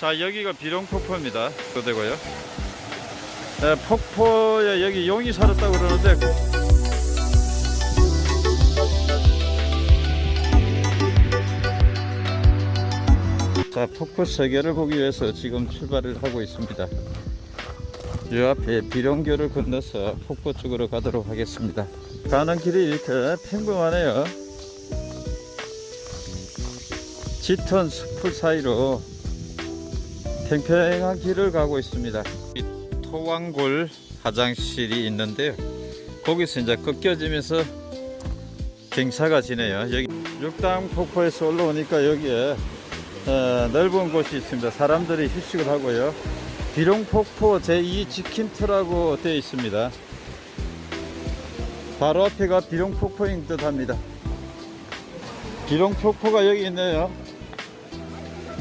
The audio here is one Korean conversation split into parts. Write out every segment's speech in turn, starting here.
자 여기가 비룡 폭포입니다. 또 되고요. 네, 폭포에 여기 용이 살았다고 그러는데 자 폭포 세계를 보기 위해서 지금 출발을 하고 있습니다. 이 앞에 비룡교를 건너서 폭포 쪽으로 가도록 하겠습니다. 가는 길이 이렇게 평범하네요. 짙은 숲풀 사이로 평평한 길을 가고 있습니다. 이 토왕골 화장실이 있는데요. 거기서 이제 꺾여지면서 경사가 지네요. 여기 육당 폭포에서 올라오니까 여기에 어, 넓은 곳이 있습니다. 사람들이 휴식을 하고요. 비룡폭포 제2 지킴터라고 되어 있습니다. 바로 앞에가 비룡폭포인 듯 합니다. 비룡폭포가 여기 있네요.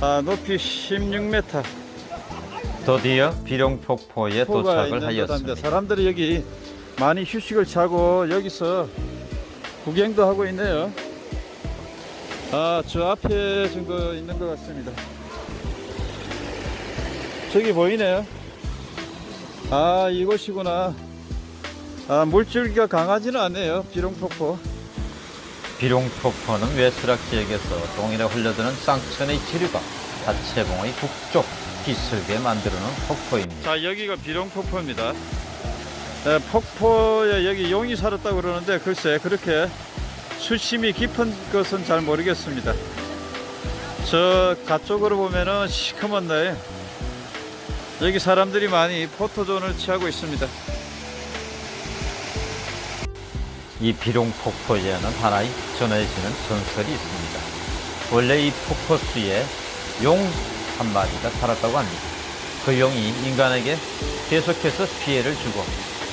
아, 높이 16m. 드디어 비룡폭포에 도착을. 하였습니다. 사람들이 여기 많이 휴식을 차고 여기서 구경도 하고 있네요. 아, 저 앞에 증거 있는 것 같습니다. 저기 보이네요. 아, 이곳이구나. 아, 물줄기가 강하지는 않네요. 비룡폭포. 비룡폭포는 외수락 지역에서 동일에 흘러드는 쌍천의 지류가 자체봉의 북쪽 비슬게 만들어놓은 폭포입니다. 자, 여기가 비룡 폭포입니다. 네, 폭포에 여기 용이 살았다고 그러는데 글쎄 그렇게 수심이 깊은 것은 잘 모르겠습니다. 저 가쪽으로 보면은 시커먼 데 여기 사람들이 많이 포토존을 취하고 있습니다. 이 비룡 폭포에는 하나의 전해지는 전설이 있습니다. 원래 이 폭포수에 용 한 마리가 살았다고 합니다. 그 용이 인간에게 계속해서 피해를 주고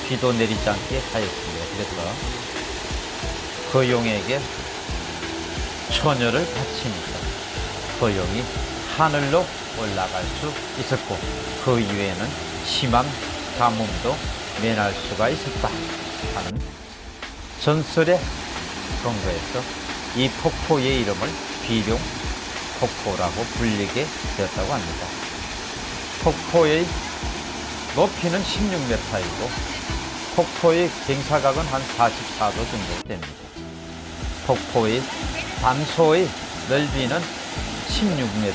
비도 내리지 않게 하였습니다. 그래서 그 용에게 처녀를 바치니까 그 용이 하늘로 올라갈 수 있었고 그 이후에는 심한 가뭄도 면할 수가 있었다 하는 전설에 근거해서 이 폭포의 이름을 비룡 폭포라고 불리게 되었다고 합니다. 폭포의 높이는 16m이고 폭포의 경사각은 한 44도 정도 됩니다. 폭포의 반소의 넓이는 16m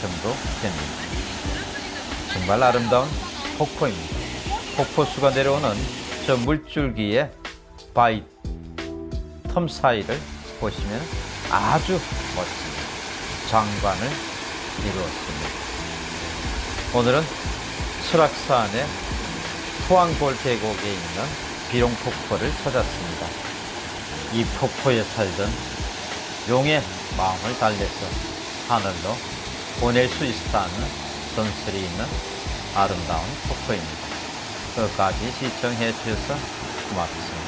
정도 됩니다. 정말 아름다운 폭포입니다. 폭포수가 내려오는 저 물줄기의 바위 틈 사이를 보시면 아주 멋진 장관을 이루었습니다. 오늘은 설악산의 토왕골 계곡에 있는 비룡폭포를 찾았습니다. 이 폭포에 살던 용의 마음을 달래서 하늘로 보낼 수 있다는 전설이 있는 아름다운 폭포입니다. 끝까지 시청해 주셔서 고맙습니다.